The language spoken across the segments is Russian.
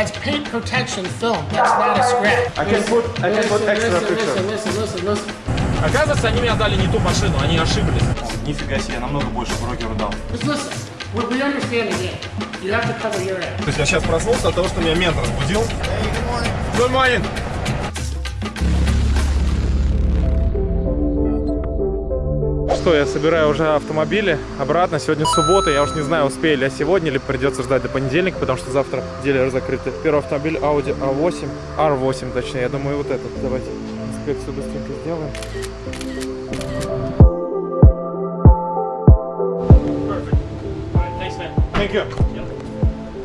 That's paint protection film. That's not a scratch. I can put, I can put extra listen, picture. listen, listen, listen, listen. Оказывается, они мне дали не ту машину, они ошиблись. Нифига себе, я намного больше брокеру дал. Just listen. We, we understand the game. You have to cover your ass. То есть я сейчас проснулся от того, что меня мент разбудил. Good morning. Что, я собираю уже автомобили обратно. Сегодня суббота, я уж не знаю, успею ли я сегодня, или придется ждать до понедельника, потому что завтра дилеры закрыты. Первый автомобиль Audi A8, R8 точнее, я думаю, вот этот. Давайте инспекцию быстренько сделаем.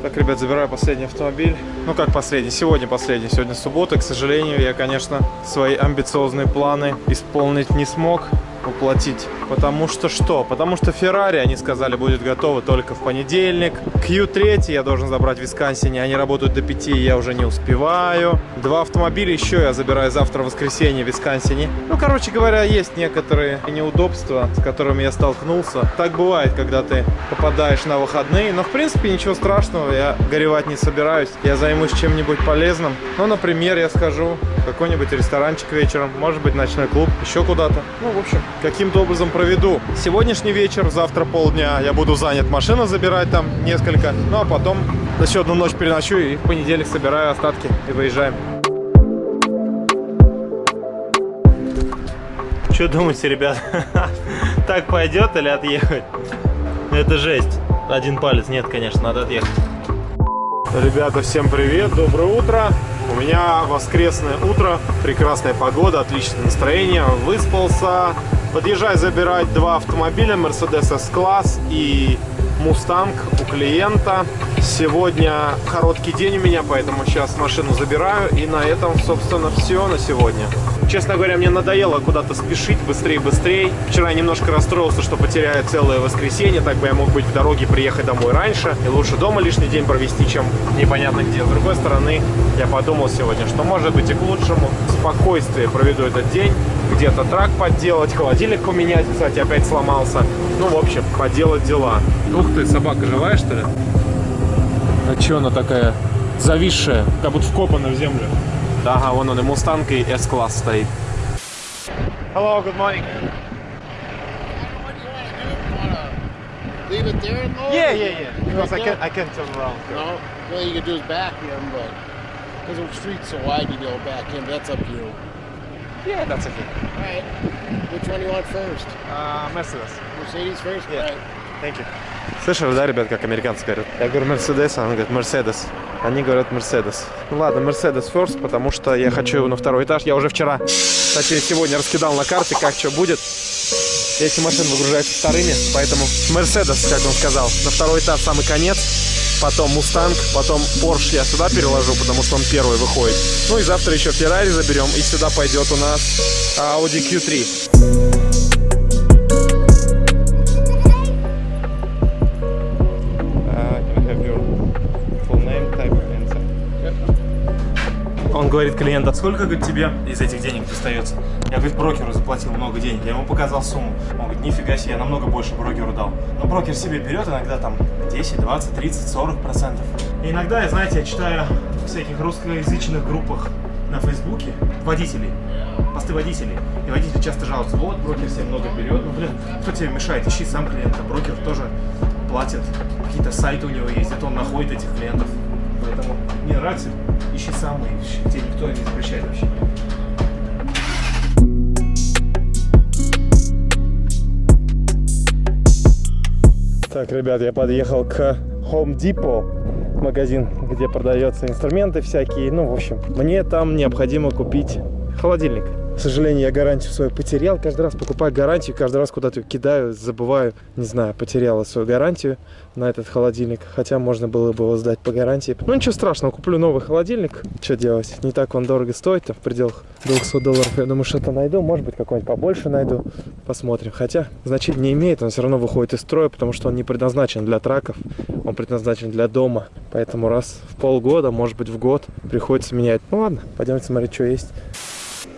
Так, ребят, забираю последний автомобиль. Ну, как последний? Сегодня последний. Сегодня суббота. К сожалению, я, конечно, свои амбициозные планы исполнить не смог, воплотить. Потому что что? Потому что Феррари, они сказали, будет готово только в понедельник. Q3 я должен забрать в Висконсине. Они работают до 5, и я уже не успеваю. Два автомобиля еще я забираю завтра в воскресенье в Висконсине. Ну, короче говоря, есть некоторые неудобства, с которыми я столкнулся. Так бывает, когда ты попадаешь на выходные. Но, в принципе, ничего страшного. Я горевать не собираюсь. Я займусь чем-нибудь полезным. Ну, например, я скажу в какой-нибудь ресторанчик вечером. Может быть, ночной клуб. Еще куда-то. Ну, в общем, каким-то образом проведу сегодняшний вечер. Завтра полдня я буду занят машину забирать там несколько. Ну, а потом еще одну ночь переночу и в понедельник собираю остатки и выезжаем. Что думаете, ребят? Так пойдет или отъехать? Это жесть. Один палец нет, конечно, надо отъехать. Ребята, всем привет, доброе утро. У меня воскресное утро, прекрасная погода, отличное настроение, выспался. Подъезжаю забирать два автомобиля, Mercedes S-класс и Mustang у клиента. Сегодня короткий день у меня, поэтому сейчас машину забираю. И на этом, собственно, все на сегодня. Честно говоря, мне надоело куда-то спешить быстрее-быстрее. Вчера я немножко расстроился, что потеряю целое воскресенье. Так бы я мог быть в дороге, приехать домой раньше. И лучше дома лишний день провести, чем непонятно где. С другой стороны, я подумал сегодня, что может быть и к лучшему. Спокойствие проведу этот день. Где-то трак подделать, холодильник поменять. Кстати, опять сломался. Ну, в общем, поделать дела. Ух ты, собака живая, что ли? А че она такая зависшая, как будто вкопана в землю? Да, ага, вон он и Мустанг, и S-класс стоит. Hello, good morning. Leave it there and load? Yeah, yeah, yeah. Because I Right can there? I can turn around. No. Well, you can do is back him, but because the street's so wide, you go back him. That's up to you. Yeah, that's okay. All right. Which one do you want first? Uh, Mercedes. Mercedes first? Yeah. All right. Thank you. Слышали, да, ребят, как американцы говорят? Я говорю Мерседес, а он говорит Мерседес. Они говорят Мерседес. Ну ладно, Мерседес first, потому что я хочу его на второй этаж. Я уже вчера, точнее сегодня раскидал на карте, как что будет. Если машина выгружается вторыми, поэтому Мерседес, как он сказал, на второй этаж самый конец. Потом Мустанг, потом Porsche я сюда переложу, потому что он первый выходит. Ну и завтра еще Феррари заберем, и сюда пойдет у нас Audi Q3. Говорит, клиент, а сколько говорит, тебе из этих денег достается? Я, говорит, брокеру заплатил много денег. Я ему показал сумму. Он говорит, нифига себе, я намного больше брокеру дал. Но брокер себе берет иногда там 10, 20, 30, 40 процентов. Иногда, знаете, я читаю в всяких русскоязычных группах на Фейсбуке водителей, посты водителей. И водители часто жалуются, вот, брокер себе много берет. Ну, блин, кто тебе мешает? Ищи сам клиента. Брокер тоже платит. Какие-то сайты у него есть, это он находит этих клиентов. Поэтому мне нравится, ищи сам, и тебе никто не запрещает вообще. Так, ребят, я подъехал к Home Depot, магазин, где продаются инструменты всякие. Ну, в общем, мне там необходимо купить холодильник. К сожалению, я гарантию свою потерял. Каждый раз покупаю гарантию, каждый раз куда-то кидаю, забываю. Не знаю, потеряла свою гарантию на этот холодильник. Хотя можно было бы его сдать по гарантии. Ну, ничего страшного, куплю новый холодильник. Что делать? Не так он дорого стоит, там в пределах 200 долларов. Я думаю, что-то найду. Может быть, какой-нибудь побольше найду. Посмотрим. Хотя значения не имеет, он все равно выходит из строя, потому что он не предназначен для траков. Он предназначен для дома. Поэтому раз в полгода, может быть, в год приходится менять. Ну ладно, пойдемте смотреть, что есть.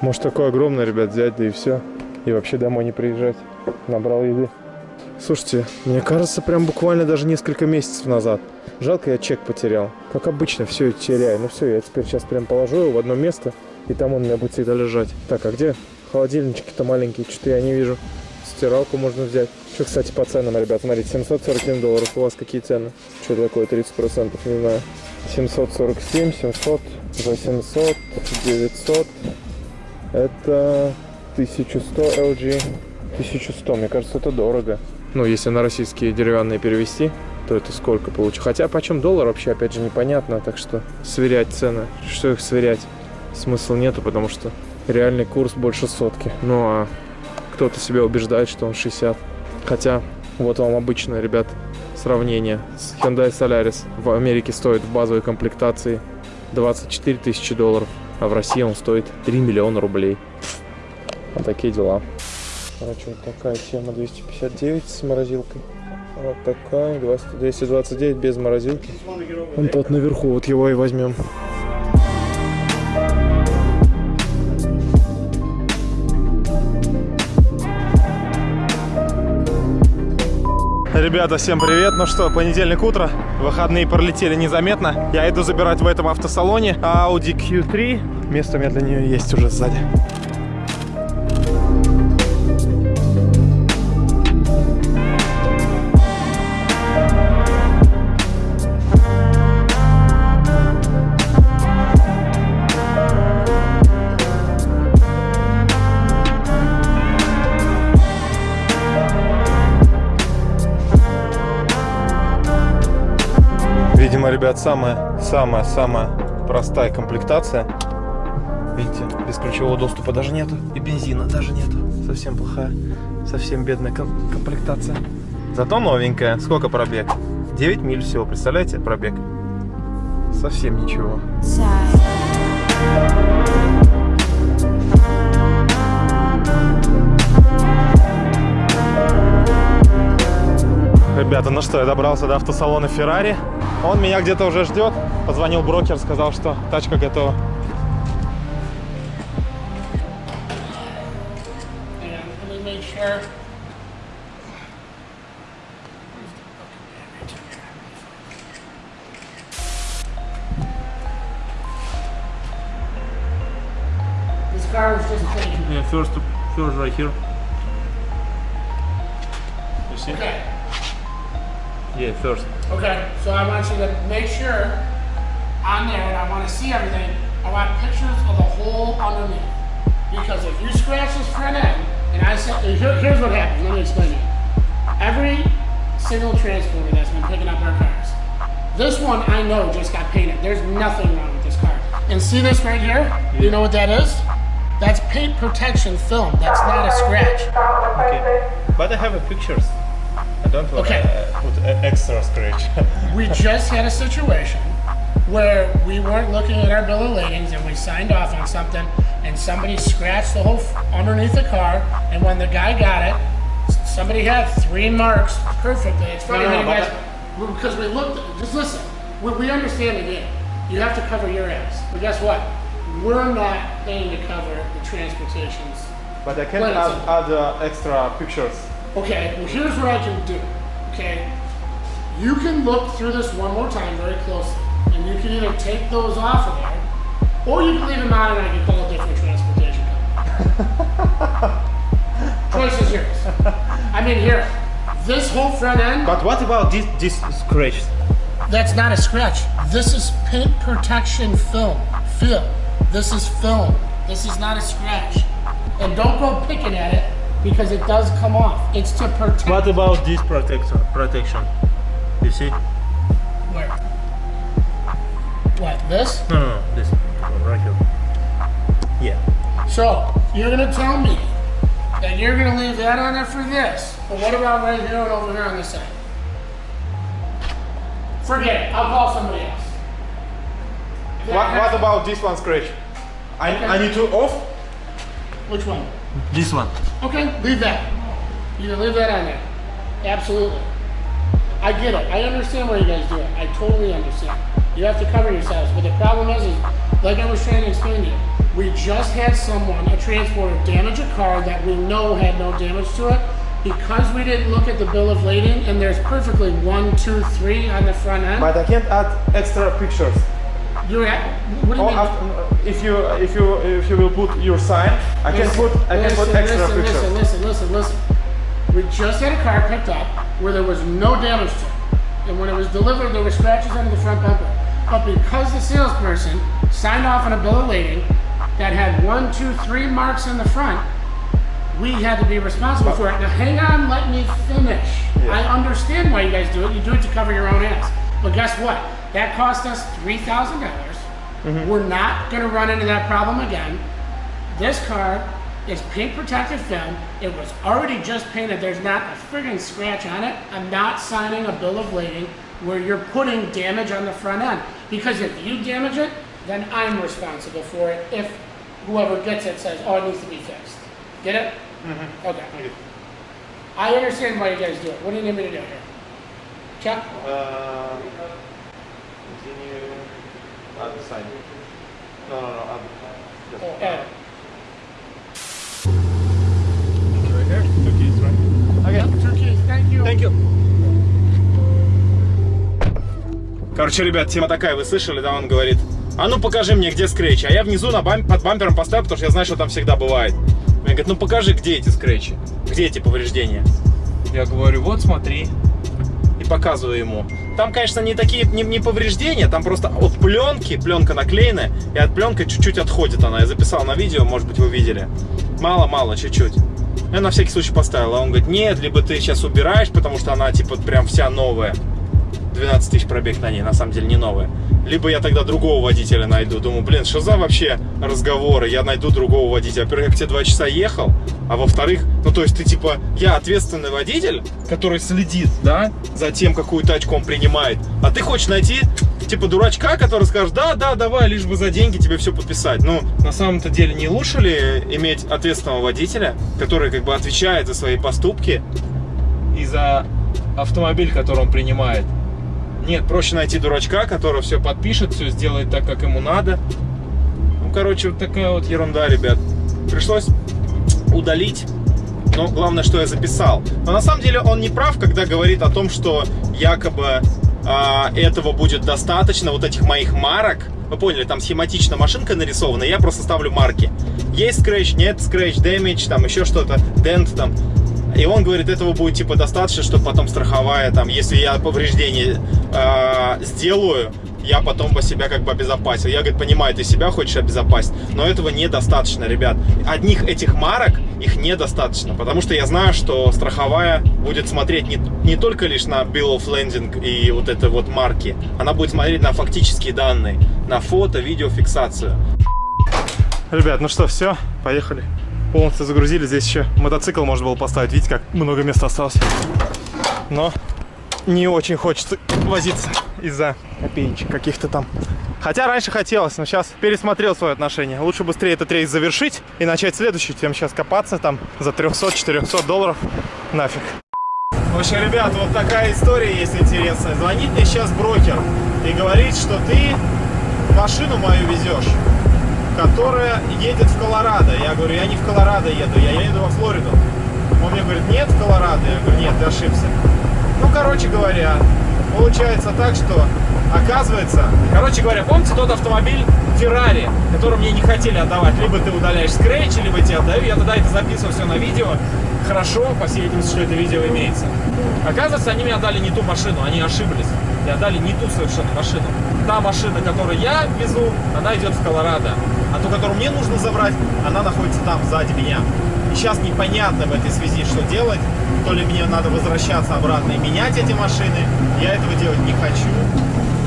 Может такой огромный, ребят, взять, да и все. И вообще домой не приезжать. Набрал еды. Слушайте, мне кажется, прям буквально даже несколько месяцев назад. Жалко, я чек потерял. Как обычно, все теряю. Ну все, я теперь сейчас прям положу его в одно место, и там он у меня будет всегда лежать. Так, а где холодильнички-то маленькие? Что-то я не вижу. Стиралку можно взять. Что, кстати, по ценам, ребят, смотрите, 747 долларов. У вас какие цены? Что такое, 30%? Не знаю. 747, 700, 800, 900. Это 1100 LG. 1100, мне кажется, это дорого. Ну, если на российские деревянные перевести, то это сколько получится. Хотя почем доллар вообще, опять же, непонятно. Так что сверять цены, что их сверять, смысла нету, потому что реальный курс больше сотки. Ну, а кто-то себя убеждает, что он 60. Хотя, вот вам обычное, ребят, сравнение Hyundai Solaris. В Америке стоит в базовой комплектации 24 тысячи долларов, а в России он стоит 3 миллиона рублей. Вот такие дела. Короче, вот такая тема 259 с морозилкой. Вот такая 20 229 без морозилки. Он тот наверху, вот его и возьмем. Ребята, всем привет! Ну что, понедельник утро, выходные пролетели незаметно. Я иду забирать в этом автосалоне Audi Q3. Место у меня для нее есть уже сзади. Ребят, самая, самая, самая простая комплектация. Видите, без ключевого доступа даже нету. И бензина даже нету. Совсем плохая, совсем бедная ком- комплектация. Зато новенькая. Сколько пробег? 9 миль всего, представляете, пробег? Совсем ничего. Ребята, ну что, я добрался до автосалона Ferrari. Он меня где-то уже ждет. Позвонил брокер, сказал, что тачка готова. Yeah, first. Okay, so I want you to make sure on there, and I want to see everything. I want pictures of the whole underneath. Because if you scratch this front end, and I said, here, here's what happens. Let me explain it. Every single transporter that's been picking up our cars, this one I know just got painted. There's nothing wrong with this car. And see this right here? You know what that is? That's paint protection film. That's not a scratch. Okay. But I have a pictures. I don't want Okay. to put extra scratch. We just had a situation where we weren't looking at our bill of ladings and we signed off on something and somebody scratched the whole f- underneath the car and when the guy got it, somebody had three marks perfectly. It's funny No, no, how you guys, because we looked, just listen, we, we understand the game. You have to cover your ass. But guess what? We're not paying to cover the transportations. but I can add, add uh, extra pictures. Okay, well here's what I can do. Okay, you can look through this one more time very closely, and you can either take those off of there, or you can leave them on, and I can call a different transportation company. Choice is yours. I mean, here, this whole front end, But what about this this scratch? that's not a scratch. This is paint protection film. Film. This is film. This is not a scratch. And don't go picking at it because it does come off. It's to protect. What about this protection? Protection. You see? Where? What, this? No, no, no. This right here. Yeah. So, you're gonna tell me that you're gonna leave that on there for this, but what about right here and over here on this side? Forget it, I'll call somebody else. What, what about this one scratch? I, I need to off. Which one? This one. Okay, leave that. You can leave that on there. Absolutely. I get it. I understand why you guys do it. I totally understand. You have to cover yourselves. But the problem is, is like I was trying to explain to you, we just had someone, a transporter, damage a car that we know had no damage to it, because we didn't look at the bill of lading and there's perfectly one, two, three on the front end. But I can't add extra pictures. You're at, what do you Or mean? after, uh, if you if you if you will put your sign, I can put I can put extra listen, pictures. Listen, listen, listen, listen. We just had a car picked up where there was no damage to it. And when it was delivered, there were scratches under the front bumper. But because the salesperson signed off on a bill of lading that had one, two, three marks in the front, we had to be responsible for it. Now hang on, let me finish. I understand why you guys do it. You do it to cover your own ass. But guess what? That cost us $3,000. dollars We're not gonna run into that problem again. This car is paint protected film. It was already just painted. There's not a friggin' scratch on it. I'm not signing a bill of lading where you're putting damage on the front end. Because if you damage it, then I'm responsible for it if whoever gets it says, oh, it needs to be fixed. Get it? Okay. I understand why you guys do it. What do you need me to do here? Chuck? Uh, continue add the sign. No, no, no. Add, just Oh, Ed. right here. Two keys, right? Yep, two keys. Thank you. Thank you. Короче, ребят, тема такая, вы слышали, да, он говорит, а ну покажи мне, где скретчи. А я внизу на бам- под бампером поставил, потому что я знаю, что там всегда бывает. Он говорит, ну покажи, где эти скретчи, где эти повреждения. Я говорю, вот смотри. Показываю ему. Там, конечно, не такие, не, не повреждения, там просто от пленки, пленка наклеенная, и от пленка чуть-чуть отходит она. Я записал на видео, может быть, вы видели. Мало-мало, чуть-чуть. Я на всякий случай поставил, а он говорит, нет, либо ты сейчас убираешь, потому что она, типа, прям вся новая. 12 тысяч пробег на ней, на самом деле не новая. Либо я тогда другого водителя найду. Думаю, блин, что за вообще разговоры? Я найду другого водителя. Во-первых, я к тебе два часа ехал, а во-вторых, ну то есть ты типа, я ответственный водитель, который следит, да, за тем, какую тачку он принимает. А ты хочешь найти, типа, дурачка, который скажет, да, да, давай, лишь бы за деньги тебе все подписать. Ну, на самом-то деле, не лучше ли иметь ответственного водителя, который как бы отвечает за свои поступки и за автомобиль, который он принимает? Нет, проще найти дурачка, который все подпишет, все сделает так, как ему надо. Ну, короче, вот такая вот ерунда, ребят. Пришлось удалить. Но главное, что я записал. Но на самом деле он не прав, когда говорит о том, что якобы а, этого будет достаточно, вот этих моих марок. Вы поняли, там схематично машинка нарисована, я просто ставлю марки. Есть скретч, нет скретч, damage, там еще что-то, дент там. И он говорит, этого будет типа достаточно, чтобы потом страховая, там, если я повреждение э, сделаю, я потом бы себя как бы обезопасил. Я, говорит, понимаю, ты себя хочешь обезопасить, но этого недостаточно, ребят. Одних этих марок, их недостаточно, потому что я знаю, что страховая будет смотреть не, не только лишь на bill of landing и вот это вот марки, она будет смотреть на фактические данные, на фото, видеофиксацию. Ребят, ну что, все, поехали. Полностью загрузили. Здесь еще мотоцикл можно было поставить. Видите, как много места осталось. Но не очень хочется возиться из-за копеечек каких-то там. Хотя раньше хотелось, но сейчас пересмотрел свое отношение. Лучше быстрее этот рейс завершить и начать следующий, чем сейчас копаться там за 300-400 долларов. Нафиг. В общем, ребят, вот такая история есть интересная. Звонит мне сейчас брокер и говорит, что ты машину мою везешь которая едет в Колорадо. Я говорю, я не в Колорадо еду, я еду во Флориду. Он мне говорит, нет, в Колорадо. Я говорю, нет, ты ошибся. Ну, короче говоря, получается так, что оказывается... Короче говоря, помните тот автомобиль Феррари, который мне не хотели отдавать? Либо ты удаляешь скретч, либо тебе отдаю. Я тогда это записывал все на видео. Хорошо, по всей видимости, что это видео имеется. Оказывается, они мне отдали не ту машину, они ошиблись. И отдали не ту совершенно машину. Та машина, которую я везу, она идет в Колорадо. А ту, которую мне нужно забрать, она находится там, сзади меня. И сейчас непонятно в этой связи, что делать. То ли мне надо возвращаться обратно и менять эти машины. Я этого делать не хочу,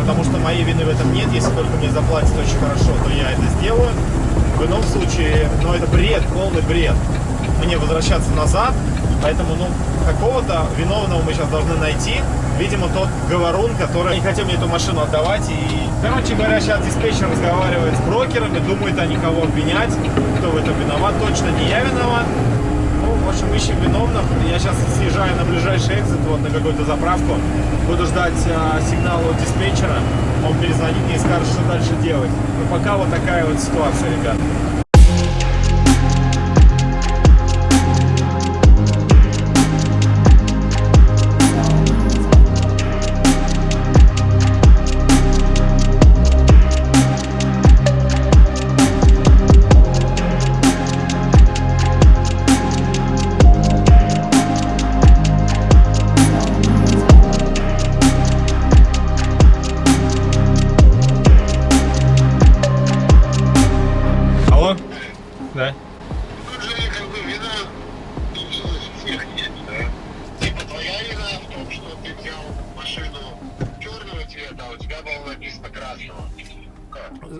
потому что моей вины в этом нет. Если только мне заплатят очень хорошо, то я это сделаю. В ином случае, ну это бред, полный бред. Мне возвращаться назад, поэтому, ну, какого-то виновного мы сейчас должны найти. Видимо, тот говорун, который не хотел мне эту машину отдавать. И, короче говоря, сейчас диспетчер разговаривает с брокерами, думает они кого обвинять, кто в этом виноват. Точно не я виноват. Ну, в общем, ищем виновных. Я сейчас съезжаю на ближайший экзит, вот на какую-то заправку. Буду ждать а, сигнала от диспетчера. Он перезвонит мне и скажет, что дальше делать. Но пока вот такая вот ситуация, ребят.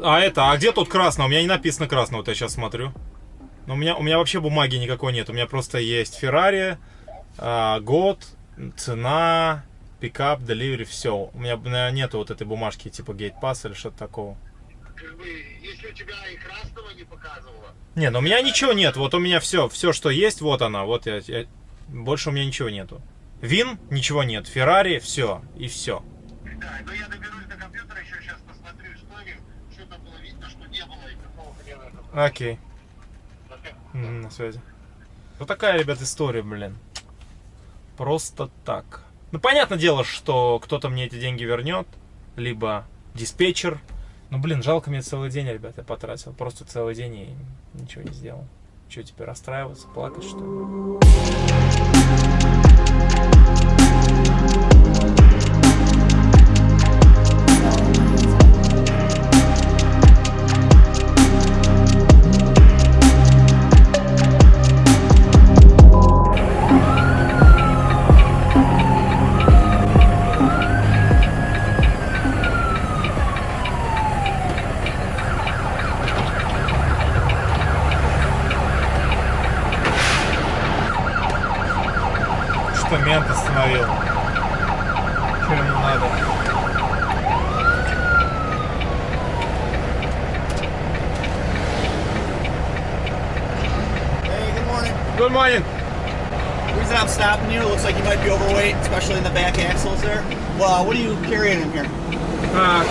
А это, а где тут красное? У меня не написано красное, вот я сейчас смотрю. Но у меня, у меня вообще бумаги никакой нет. У меня просто есть Феррари, а, год, цена, пикап, деливери, все. У меня наверное, нету вот этой бумажки типа Gate Pass или что-то такого. Как бы, если у тебя и красного не показывало, Не, ну у меня ничего нет. Вот у меня все, все, что есть, вот она. Вот я, я- больше у меня ничего нету. Вин, ничего нет. Феррари, все. И все. да, но я доберусь до компьютера, еще сейчас посмотрю историю, что там было видно, что не было и какого хрена это было. Окей. На связи. Вот такая, ребят, история, блин. Просто так. Ну, понятное дело, что кто-то мне эти деньги вернет, либо диспетчер. Ну, блин, жалко мне целый день, ребят, я потратил. Просто целый день и ничего не сделал. Что, теперь расстраиваться, плакать, что ли? Что мент остановил? Что ему надо? Hey, good morning. Good morning. The reason I'm stopping you, it looks like you might be overweight, especially in the back axles there. Well, what are you carrying in here? Uh,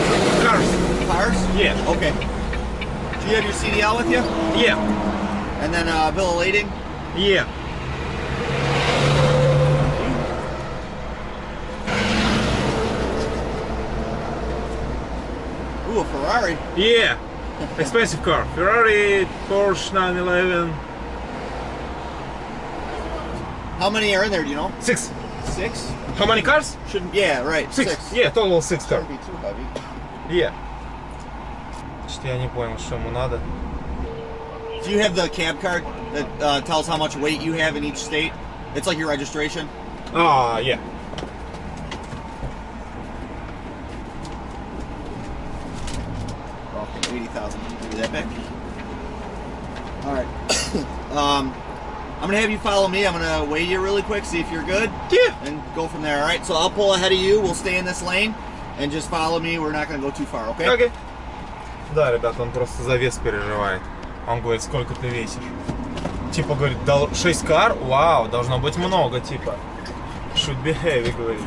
cars. Cars? Yeah. Okay. Do you have your CDL with you? Yeah. And then uh, bill of lading? Yeah. Yeah. Expensive car. Ferrari, Porsche 911. How many are in there, do you know? Six. Six? How many cars? Shouldn't, yeah, right. Six. Yeah, total six car. Shouldn't be too heavy. Yeah. Что я не понял, что ему надо. Do you have the cab card that uh, tells how much weight you have in each state? It's like your registration. А, yeah. 80,000. Maybe that big? Alright. um, I'm gonna have you follow me. I'm gonna weigh you really quick, see if you're good. Yeah. And go from there, alright? So I'll pull ahead of you. We'll stay in this lane. And just follow me. We're not gonna go too far, okay? Окей. Да, ребят, он просто за вес переживает. Он говорит, сколько ты весишь? Типа, говорит, дол- 6 кар? Вау, должно быть много, типа. Should be heavy, говорит.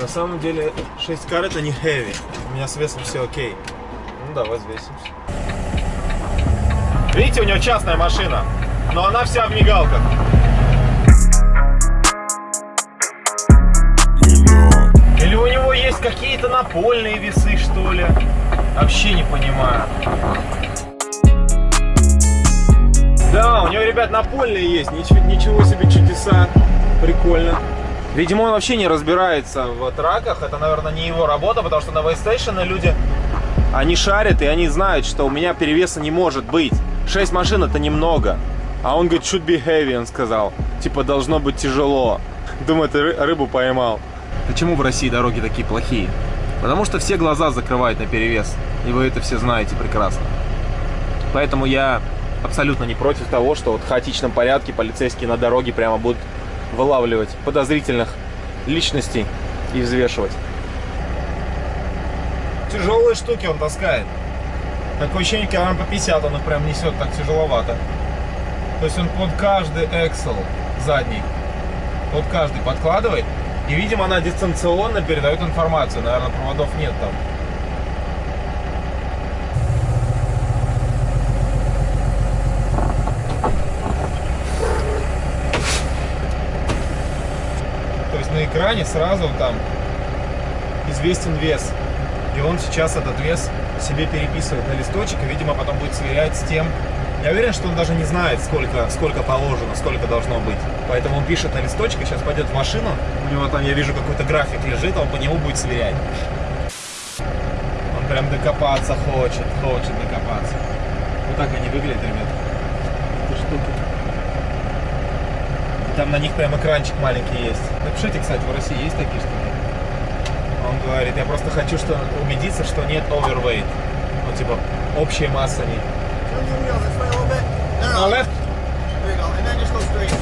На самом деле, 6 кар это не heavy. У меня с весом все окей. Ну, давай взвесимся. Видите, у него частная машина, но она вся в мигалках. Или у него есть какие-то напольные весы, что ли? Вообще не понимаю. Да, у него, ребят, напольные есть. Ничего, ничего себе чудеса. Прикольно. Видимо, он вообще не разбирается в траках. Это, наверное, не его работа, потому что на Вейстейшене люди, они шарят и они знают, что у меня перевеса не может быть. 6 машин это немного. А он говорит, should be heavy, он сказал. Типа, должно быть тяжело. Думаю, ты ры- рыбу поймал. Почему в России дороги такие плохие? Потому что все глаза закрывают на перевес. И вы это все знаете прекрасно. Поэтому я абсолютно не против того, что вот в хаотичном порядке полицейские на дороге прямо будут вылавливать подозрительных личностей и взвешивать. Тяжелые штуки он таскает. Такое ощущение, килограмм по 50 он их прям несет так тяжеловато. То есть он под каждый Excel задний, под каждый подкладывает. И, видимо, она дистанционно передает информацию. Наверное, проводов нет там. То есть на экране сразу там известен вес. И он сейчас этот вес себе переписывает на листочек и, видимо, потом будет сверять с тем. Я уверен, что он даже не знает, сколько, сколько положено, сколько должно быть. Поэтому он пишет на листочек и сейчас пойдет в машину. У него там, я вижу, какой-то график лежит, а он по нему будет сверять. Он прям докопаться хочет, хочет докопаться. Вот так они выглядят, ребят. Эти штуки. Там на них прям экранчик маленький есть. Напишите, кстати, в России есть такие штуки? Он говорит, я просто хочу что убедиться, что нет overweight. Ну, типа, общая масса не... No, no, На left? There you go. And then just go straight.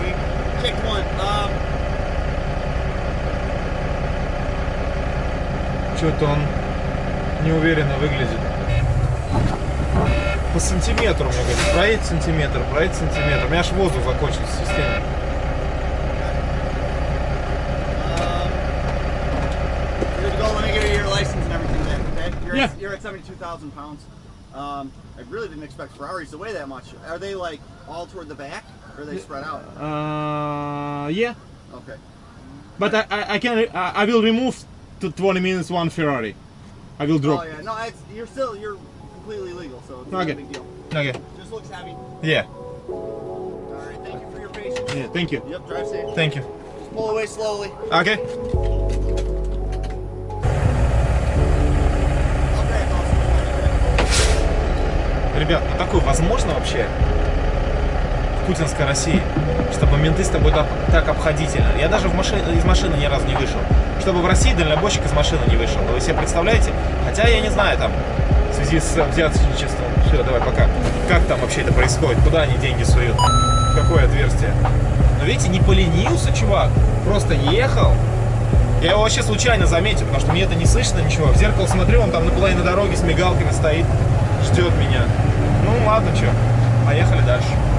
We kicked one. Um, Что-то он неуверенно выглядит. По сантиметру, мне говорит, проедь сантиметр, проедь сантиметр. У меня аж воздух закончился в системе. You're, at, 72,000 pounds. Um, I really didn't expect Ferraris to weigh that much. Are they like all toward the back or are they spread out? Uh, yeah, Okay. but I, I, I can I, I will remove to 20 minutes one Ferrari. I will drop. Oh yeah, no, it's, you're still you're completely legal, so it's Okay. not a big deal. Okay. Just looks heavy. Yeah. All right, thank you for your patience. Yeah, thank you. Yep, drive safe. Thank you. Just pull away slowly. Okay. Ребят, ну такое возможно вообще в путинской России, чтобы менты с тобой так, так обходительно. Я даже в маши- из машины ни разу не вышел. Чтобы в России дальнобойщик из машины не вышел. Вы себе представляете? Хотя я не знаю там, в связи с взяточничеством. Все, давай, пока. Как там вообще это происходит? Куда они деньги суют? Какое отверстие? Но видите, не поленился чувак. Просто ехал. Я его вообще случайно заметил, потому что мне это не слышно ничего. В зеркало смотрю, он там на половине дороги с мигалками стоит, ждет меня. Ладно, что, поехали дальше.